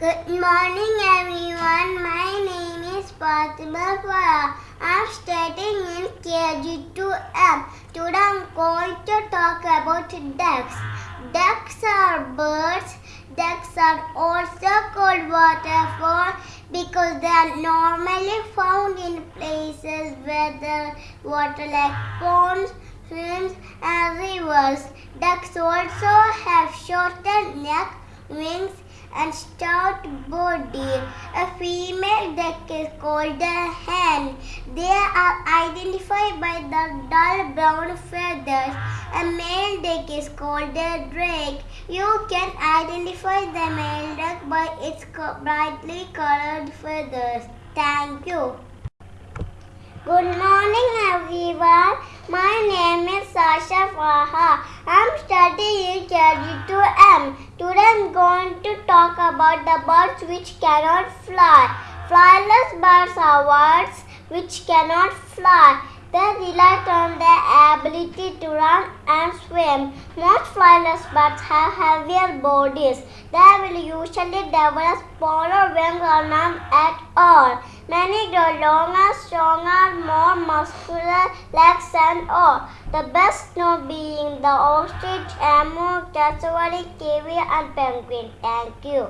morning everyone. My name is Fatima Farah. I'm studying in KG2M. Today I'm going to talk about ducks. Ducks are birds. Ducks are also called waterfowl because they are normally found in places where the water like ponds, streams and rivers. Ducks also have shorter neck, wings and stout body. A female duck is called a hen. They are identified by the dull brown feathers. A male duck is called a drake. You can identify the male duck by its brightly colored feathers. Thank you. Good morning everyone. My name is Sasha Faha. I'm studying in KG2M. Today I'm going to talk about the birds which cannot fly. Flyless birds are birds which cannot fly. They rely on their ability to run and swim. Most flyless birds have heavier bodies. They will usually develop smaller wings or none at all. Longer, stronger, more muscular legs and all. The best known being the ostrich, emu, cassowary, kiwi and penguin. Thank you.